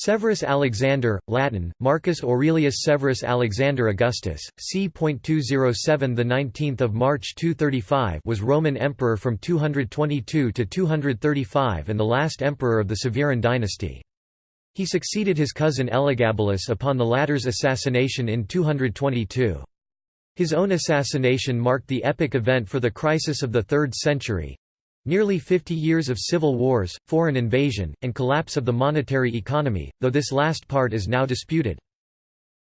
Severus Alexander, Latin, Marcus Aurelius Severus Alexander Augustus, c.207 the 19th of March 235 was Roman emperor from 222 to 235 and the last emperor of the Severan dynasty. He succeeded his cousin Elagabalus upon the latter's assassination in 222. His own assassination marked the epic event for the crisis of the 3rd century, Nearly 50 years of civil wars, foreign invasion, and collapse of the monetary economy, though this last part is now disputed.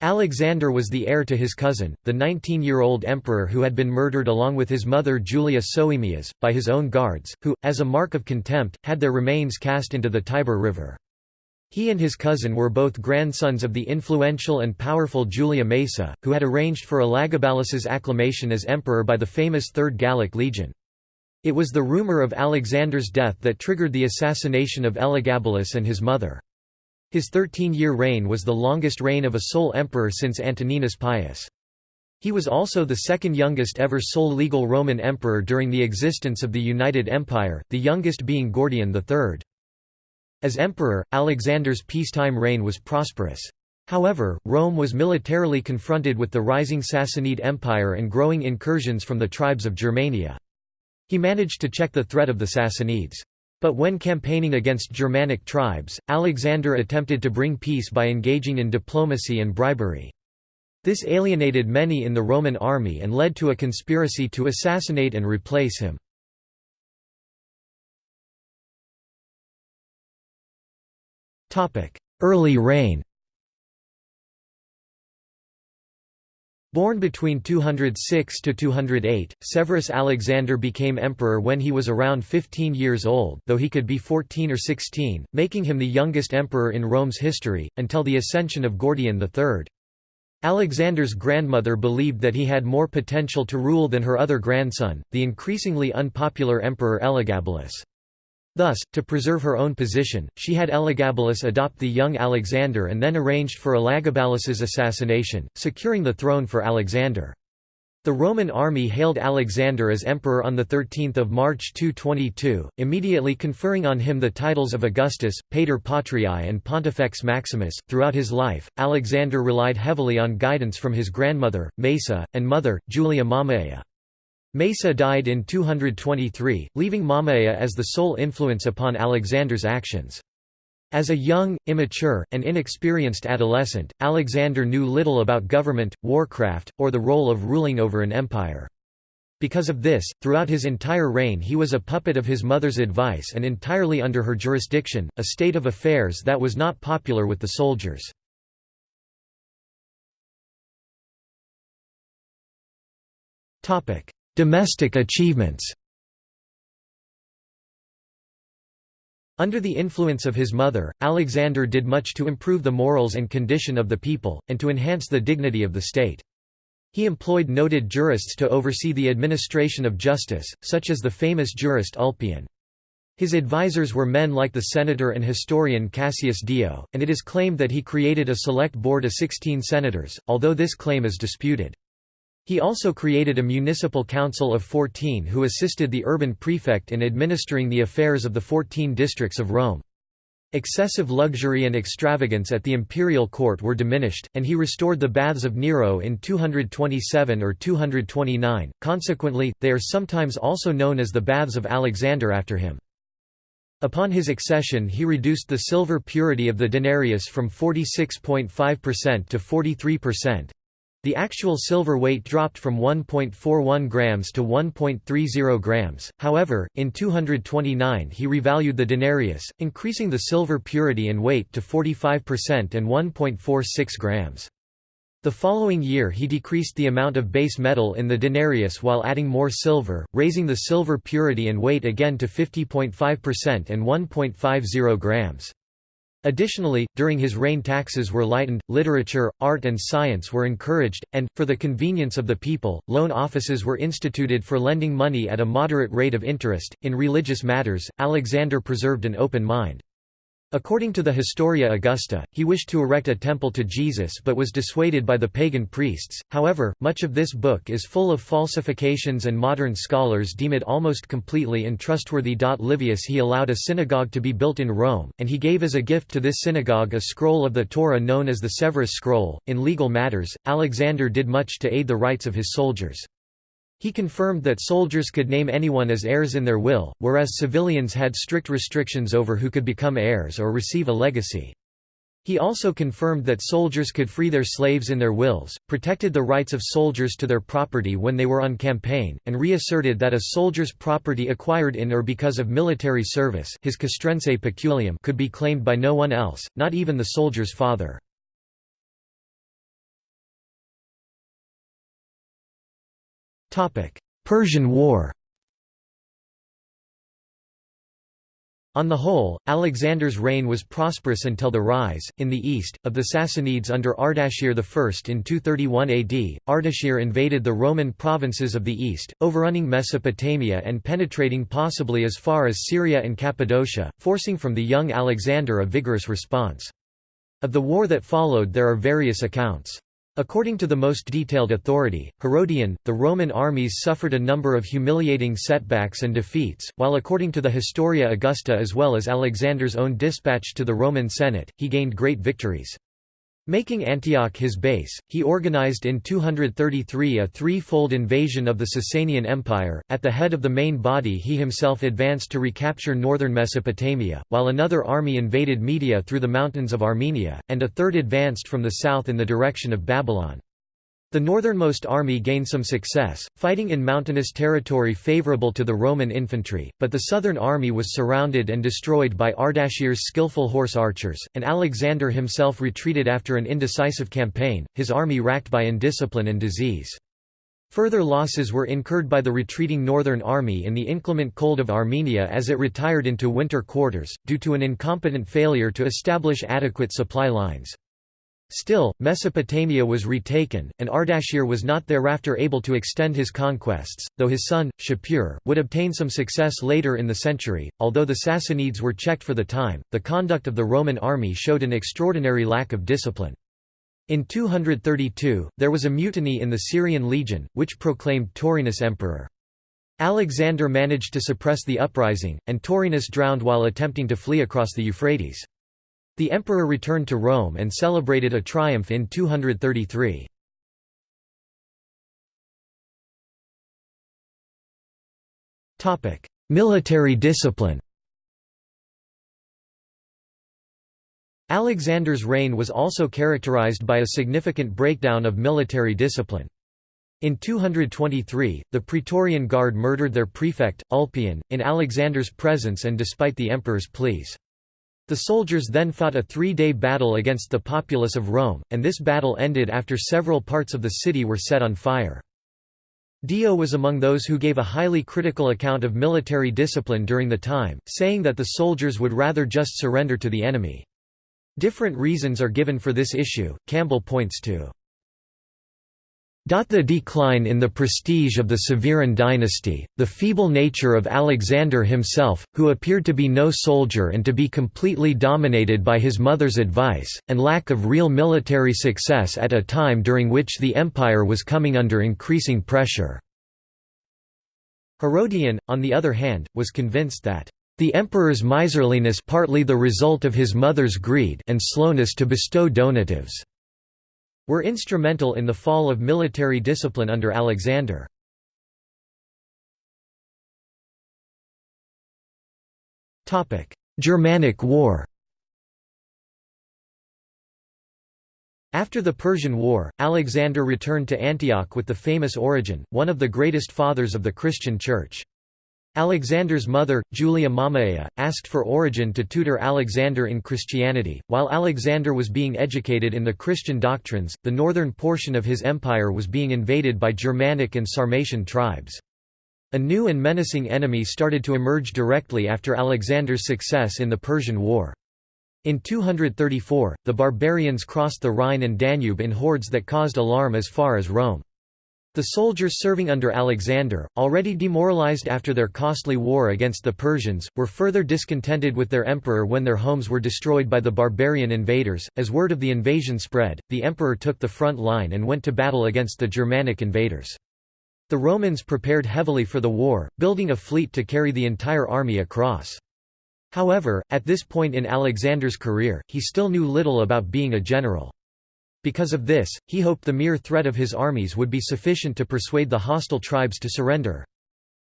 Alexander was the heir to his cousin, the 19-year-old emperor who had been murdered along with his mother Julia Soaemias, by his own guards, who, as a mark of contempt, had their remains cast into the Tiber River. He and his cousin were both grandsons of the influential and powerful Julia Maesa, who had arranged for Elagabalus's acclamation as emperor by the famous Third Gallic Legion. It was the rumor of Alexander's death that triggered the assassination of Elagabalus and his mother. His 13-year reign was the longest reign of a sole emperor since Antoninus Pius. He was also the second youngest ever sole legal Roman emperor during the existence of the United Empire, the youngest being Gordian III. As emperor, Alexander's peacetime reign was prosperous. However, Rome was militarily confronted with the rising Sassanid Empire and growing incursions from the tribes of Germania. He managed to check the threat of the Sassanids. But when campaigning against Germanic tribes, Alexander attempted to bring peace by engaging in diplomacy and bribery. This alienated many in the Roman army and led to a conspiracy to assassinate and replace him. Early reign Born between 206 to 208, Severus Alexander became emperor when he was around 15 years old though he could be 14 or 16, making him the youngest emperor in Rome's history, until the ascension of Gordian III. Alexander's grandmother believed that he had more potential to rule than her other grandson, the increasingly unpopular Emperor Elagabalus. Thus, to preserve her own position, she had Elagabalus adopt the young Alexander and then arranged for Elagabalus's assassination, securing the throne for Alexander. The Roman army hailed Alexander as emperor on 13 March 222, immediately conferring on him the titles of Augustus, Pater Patriae and Pontifex Maximus. Throughout his life, Alexander relied heavily on guidance from his grandmother, Maesa, and mother, Julia Mamaea. Maesa died in 223, leaving Mamaea as the sole influence upon Alexander's actions. As a young, immature, and inexperienced adolescent, Alexander knew little about government, warcraft, or the role of ruling over an empire. Because of this, throughout his entire reign he was a puppet of his mother's advice and entirely under her jurisdiction, a state of affairs that was not popular with the soldiers. Domestic achievements Under the influence of his mother, Alexander did much to improve the morals and condition of the people, and to enhance the dignity of the state. He employed noted jurists to oversee the administration of justice, such as the famous jurist Ulpian. His advisers were men like the senator and historian Cassius Dio, and it is claimed that he created a select board of 16 senators, although this claim is disputed. He also created a municipal council of 14 who assisted the urban prefect in administering the affairs of the 14 districts of Rome. Excessive luxury and extravagance at the imperial court were diminished, and he restored the baths of Nero in 227 or 229, consequently, they are sometimes also known as the Baths of Alexander after him. Upon his accession he reduced the silver purity of the denarius from 46.5% to 43%, the actual silver weight dropped from 1.41 grams to 1.30 grams, however, in 229 he revalued the denarius, increasing the silver purity and weight to 45% and 1.46 grams. The following year he decreased the amount of base metal in the denarius while adding more silver, raising the silver purity and weight again to 50.5% and 1.50 grams. Additionally, during his reign taxes were lightened, literature, art and science were encouraged, and, for the convenience of the people, loan offices were instituted for lending money at a moderate rate of interest. In religious matters, Alexander preserved an open mind. According to the Historia Augusta, he wished to erect a temple to Jesus but was dissuaded by the pagan priests. However, much of this book is full of falsifications and modern scholars deem it almost completely untrustworthy. Livius he allowed a synagogue to be built in Rome, and he gave as a gift to this synagogue a scroll of the Torah known as the Severus Scroll. In legal matters, Alexander did much to aid the rights of his soldiers. He confirmed that soldiers could name anyone as heirs in their will, whereas civilians had strict restrictions over who could become heirs or receive a legacy. He also confirmed that soldiers could free their slaves in their wills, protected the rights of soldiers to their property when they were on campaign, and reasserted that a soldier's property acquired in or because of military service his castrense peculium could be claimed by no one else, not even the soldier's father. Persian War On the whole, Alexander's reign was prosperous until the rise, in the east, of the Sassanids under Ardashir I in 231 AD. Ardashir invaded the Roman provinces of the east, overrunning Mesopotamia and penetrating possibly as far as Syria and Cappadocia, forcing from the young Alexander a vigorous response. Of the war that followed there are various accounts. According to the most detailed authority, Herodian, the Roman armies suffered a number of humiliating setbacks and defeats, while according to the Historia Augusta as well as Alexander's own dispatch to the Roman Senate, he gained great victories. Making Antioch his base, he organized in 233 a three-fold invasion of the Sasanian Empire. At the head of the main body he himself advanced to recapture northern Mesopotamia, while another army invaded Media through the mountains of Armenia, and a third advanced from the south in the direction of Babylon. The northernmost army gained some success, fighting in mountainous territory favorable to the Roman infantry, but the southern army was surrounded and destroyed by Ardashir's skillful horse archers, and Alexander himself retreated after an indecisive campaign, his army racked by indiscipline and disease. Further losses were incurred by the retreating northern army in the inclement cold of Armenia as it retired into winter quarters, due to an incompetent failure to establish adequate supply lines. Still, Mesopotamia was retaken, and Ardashir was not thereafter able to extend his conquests, though his son, Shapur, would obtain some success later in the century. Although the Sassanids were checked for the time, the conduct of the Roman army showed an extraordinary lack of discipline. In 232, there was a mutiny in the Syrian legion, which proclaimed Taurinus emperor. Alexander managed to suppress the uprising, and Taurinus drowned while attempting to flee across the Euphrates. The emperor returned to Rome and celebrated a triumph in 233. Military discipline Alexander's reign was also characterized by a significant breakdown of military discipline. In 223, the Praetorian Guard murdered their prefect, Ulpian, in Alexander's presence and despite the emperor's pleas. The soldiers then fought a three-day battle against the populace of Rome, and this battle ended after several parts of the city were set on fire. Dio was among those who gave a highly critical account of military discipline during the time, saying that the soldiers would rather just surrender to the enemy. Different reasons are given for this issue, Campbell points to the decline in the prestige of the Severan dynasty, the feeble nature of Alexander himself, who appeared to be no soldier and to be completely dominated by his mother's advice, and lack of real military success at a time during which the empire was coming under increasing pressure. Herodian, on the other hand, was convinced that the emperor's miserliness partly the result of his mother's greed and slowness to bestow donatives were instrumental in the fall of military discipline under Alexander. Germanic War After the Persian War, Alexander returned to Antioch with the famous Origen, one of the greatest fathers of the Christian Church. Alexander's mother, Julia Mamaea, asked for Origen to tutor Alexander in Christianity. While Alexander was being educated in the Christian doctrines, the northern portion of his empire was being invaded by Germanic and Sarmatian tribes. A new and menacing enemy started to emerge directly after Alexander's success in the Persian War. In 234, the barbarians crossed the Rhine and Danube in hordes that caused alarm as far as Rome. The soldiers serving under Alexander, already demoralized after their costly war against the Persians, were further discontented with their emperor when their homes were destroyed by the barbarian invaders. As word of the invasion spread, the emperor took the front line and went to battle against the Germanic invaders. The Romans prepared heavily for the war, building a fleet to carry the entire army across. However, at this point in Alexander's career, he still knew little about being a general. Because of this, he hoped the mere threat of his armies would be sufficient to persuade the hostile tribes to surrender.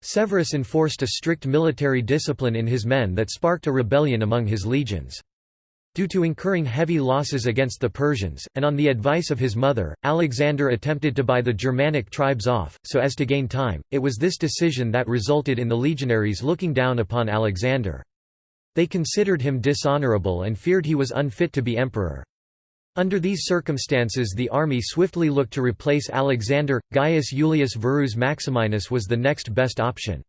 Severus enforced a strict military discipline in his men that sparked a rebellion among his legions. Due to incurring heavy losses against the Persians, and on the advice of his mother, Alexander attempted to buy the Germanic tribes off, so as to gain time. It was this decision that resulted in the legionaries looking down upon Alexander. They considered him dishonorable and feared he was unfit to be emperor. Under these circumstances the army swiftly looked to replace Alexander. Gaius Julius Verus Maximinus was the next best option.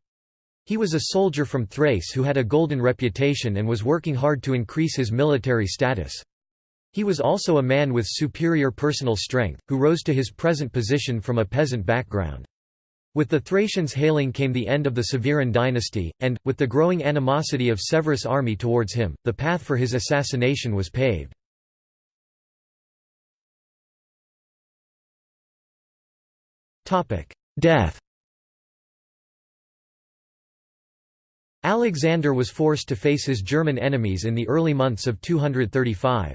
He was a soldier from Thrace who had a golden reputation and was working hard to increase his military status. He was also a man with superior personal strength, who rose to his present position from a peasant background. With the Thracians hailing came the end of the Severan dynasty, and, with the growing animosity of Severus' army towards him, the path for his assassination was paved. Death Alexander was forced to face his German enemies in the early months of 235.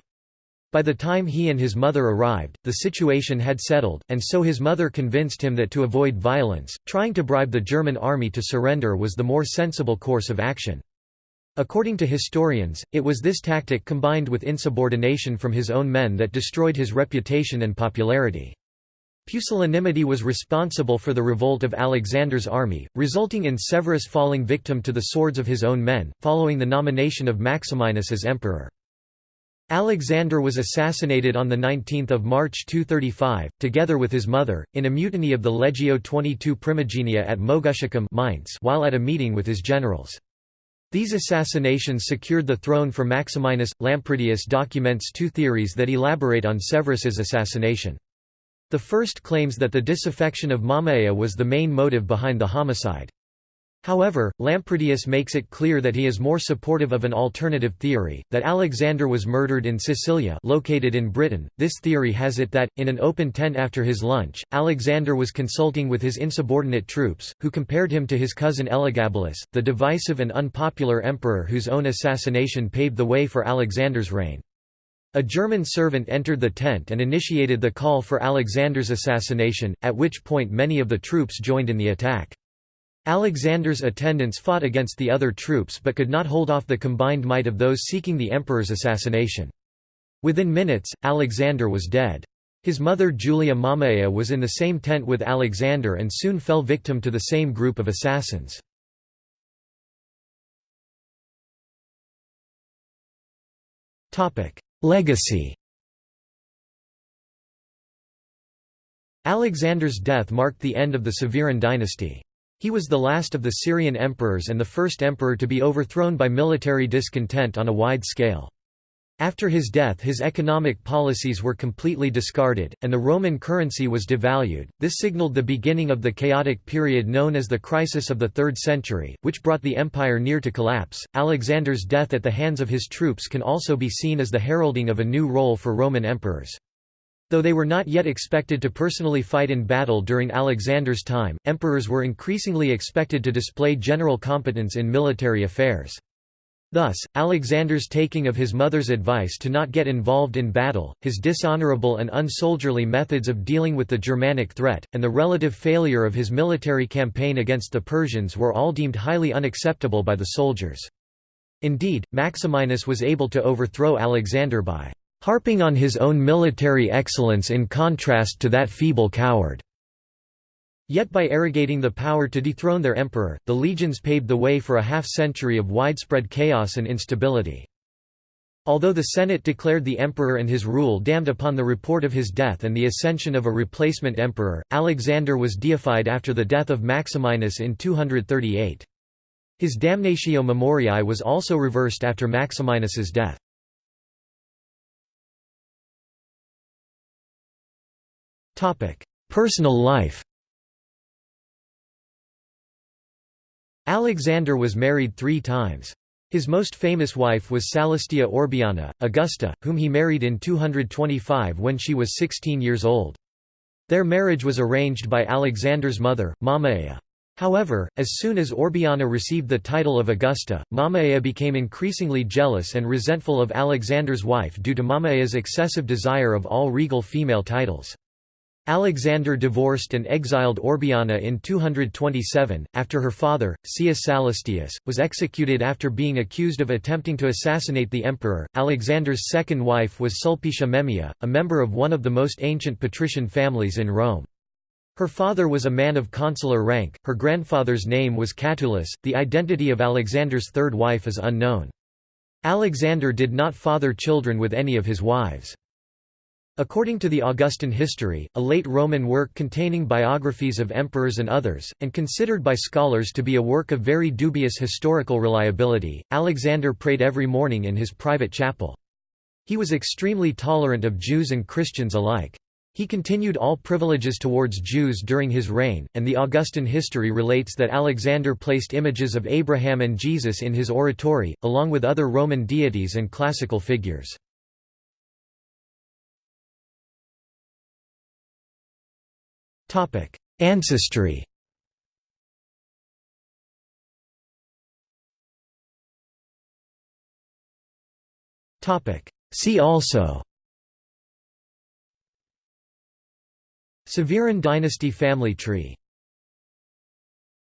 By the time he and his mother arrived, the situation had settled, and so his mother convinced him that to avoid violence, trying to bribe the German army to surrender was the more sensible course of action. According to historians, it was this tactic combined with insubordination from his own men that destroyed his reputation and popularity. Pusillanimity was responsible for the revolt of Alexander's army, resulting in Severus falling victim to the swords of his own men, following the nomination of Maximinus as emperor. Alexander was assassinated on 19 March 235, together with his mother, in a mutiny of the Legio XXII Primigenia at Moguntiacum Mainz while at a meeting with his generals. These assassinations secured the throne for Maximinus. Lampridius documents two theories that elaborate on Severus's assassination. The first claims that the disaffection of Mamaea was the main motive behind the homicide. However, Lampridius makes it clear that he is more supportive of an alternative theory, that Alexander was murdered in Sicilia located in Britain. This theory has it that, in an open tent after his lunch, Alexander was consulting with his insubordinate troops, who compared him to his cousin Elagabalus, the divisive and unpopular emperor whose own assassination paved the way for Alexander's reign. A German servant entered the tent and initiated the call for Alexander's assassination, at which point many of the troops joined in the attack. Alexander's attendants fought against the other troops but could not hold off the combined might of those seeking the emperor's assassination. Within minutes, Alexander was dead. His mother Julia Mamaea was in the same tent with Alexander and soon fell victim to the same group of assassins. Legacy Alexander's death marked the end of the Severan dynasty. He was the last of the Syrian emperors and the first emperor to be overthrown by military discontent on a wide scale. After his death his economic policies were completely discarded, and the Roman currency was devalued. This signaled the beginning of the chaotic period known as the Crisis of the Third Century, which brought the empire near to collapse. Alexander's death at the hands of his troops can also be seen as the heralding of a new role for Roman emperors. Though they were not yet expected to personally fight in battle during Alexander's time, emperors were increasingly expected to display general competence in military affairs. Thus, Alexander's taking of his mother's advice to not get involved in battle, his dishonorable and unsoldierly methods of dealing with the Germanic threat, and the relative failure of his military campaign against the Persians were all deemed highly unacceptable by the soldiers. Indeed, Maximinus was able to overthrow Alexander by harping on his own military excellence in contrast to that feeble coward. Yet by arrogating the power to dethrone their emperor, the legions paved the way for a half-century of widespread chaos and instability. Although the Senate declared the emperor and his rule damned upon the report of his death and the ascension of a replacement emperor, Alexander was deified after the death of Maximinus in 238. His damnatio memoriae was also reversed after Maximinus's death. Personal life Alexander was married three times. His most famous wife was Calastia Orbiana, Augusta, whom he married in 225 when she was 16 years old. Their marriage was arranged by Alexander's mother, Mamaea. However, as soon as Orbiana received the title of Augusta, Mamaea became increasingly jealous and resentful of Alexander's wife due to Mamaea's excessive desire of all regal female titles. Alexander divorced and exiled Orbiana in 227, after her father, Caius Sallustius, was executed after being accused of attempting to assassinate the emperor. Alexander's second wife was Sulpicia Memmia, a member of one of the most ancient patrician families in Rome. Her father was a man of consular rank, her grandfather's name was Catulus, the identity of Alexander's third wife is unknown. Alexander did not father children with any of his wives. According to the Augustan History, a late Roman work containing biographies of emperors and others, and considered by scholars to be a work of very dubious historical reliability, Alexander prayed every morning in his private chapel. He was extremely tolerant of Jews and Christians alike. He continued all privileges towards Jews during his reign, and the Augustan history relates that Alexander placed images of Abraham and Jesus in his oratory, along with other Roman deities and classical figures. Ancestry. See also. Severan dynasty family tree